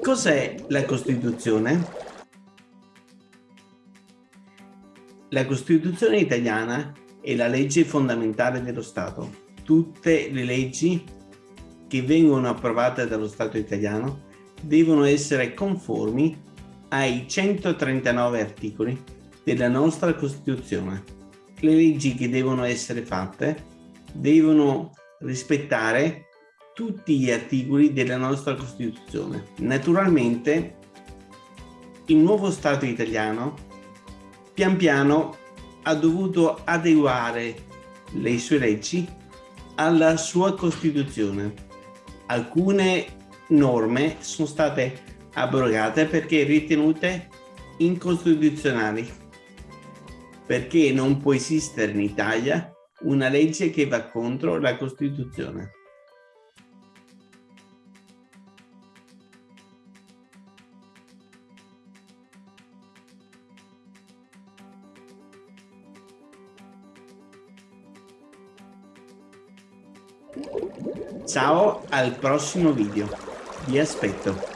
Cos'è la Costituzione? La Costituzione italiana è la legge fondamentale dello Stato. Tutte le leggi che vengono approvate dallo Stato italiano devono essere conformi ai 139 articoli della nostra Costituzione. Le leggi che devono essere fatte devono rispettare tutti gli articoli della nostra Costituzione. Naturalmente il nuovo Stato italiano pian piano ha dovuto adeguare le sue leggi alla sua Costituzione. Alcune norme sono state abrogate perché ritenute incostituzionali, perché non può esistere in Italia una legge che va contro la Costituzione. Ciao al prossimo video, vi aspetto.